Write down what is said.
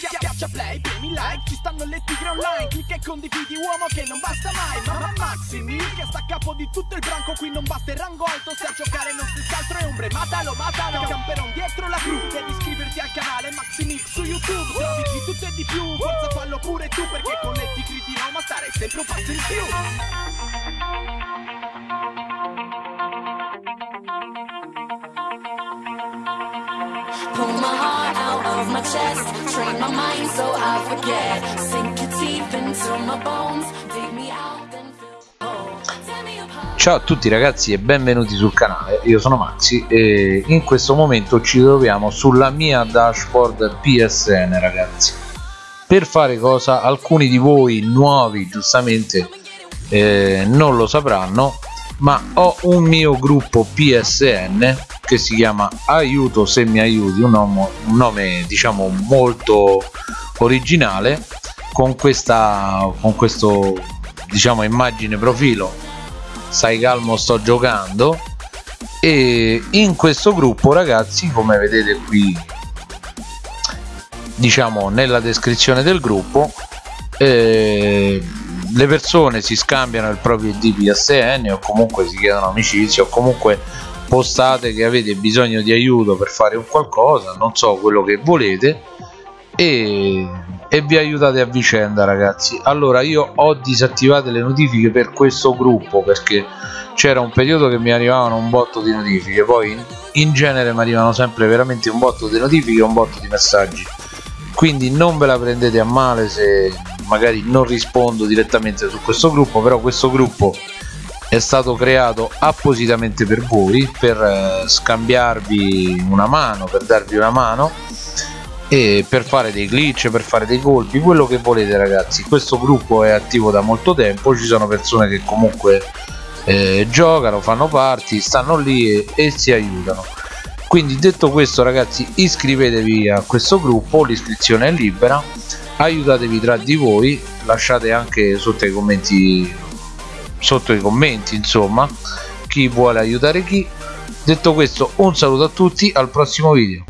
Schiaccia play, premi like, ci stanno le tigre online. Clicca e condividi uomo che non basta mai. Mamma Maxi Mil che sta a capo di tutto il branco. Qui non basta il rango alto se a giocare non si altro è ombre. Matalo, matalo, camperon dietro la cru. Devi iscriverti al canale Maxi Mil su YouTube. Trovi di tutto e di più, forza fallo pure tu Perché con le tigre di Roma stare sempre un passo in più. Pull my out of my chest, train my mind so I forget. Sink your teeth into my bones, dig me out. Ciao a tutti ragazzi e benvenuti sul canale, io sono Maxi e in questo momento ci troviamo sulla mia dashboard PSN ragazzi. Per fare cosa alcuni di voi nuovi giustamente eh, non lo sapranno ma ho un mio gruppo PSN che si chiama aiuto se mi aiuti un nome, un nome diciamo molto originale con questa con questo diciamo immagine profilo. Stai calmo sto giocando. E in questo gruppo ragazzi come vedete qui diciamo nella descrizione del gruppo eh, le persone si scambiano il proprio ID PSN o comunque si chiedono amicizia o comunque postate che avete bisogno di aiuto per fare un qualcosa non so quello che volete e, e vi aiutate a vicenda ragazzi. Allora io ho disattivate le notifiche per questo gruppo perché c'era un periodo che mi arrivavano un botto di notifiche poi in, in genere mi arrivano sempre veramente un botto di notifiche e un botto di messaggi. Quindi non ve la prendete a male se magari non rispondo direttamente su questo gruppo però questo gruppo è stato creato appositamente per voi per eh, scambiarvi una mano per darvi una mano e per fare dei glitch per fare dei colpi quello che volete ragazzi. Questo gruppo è attivo da molto tempo ci sono persone che comunque eh, giocano fanno parti stanno lì e, e si aiutano. Quindi detto questo ragazzi iscrivetevi a questo gruppo l'iscrizione è libera aiutatevi tra di voi lasciate anche sotto i commenti sotto i commenti insomma chi vuole aiutare chi. Detto questo un saluto a tutti al prossimo video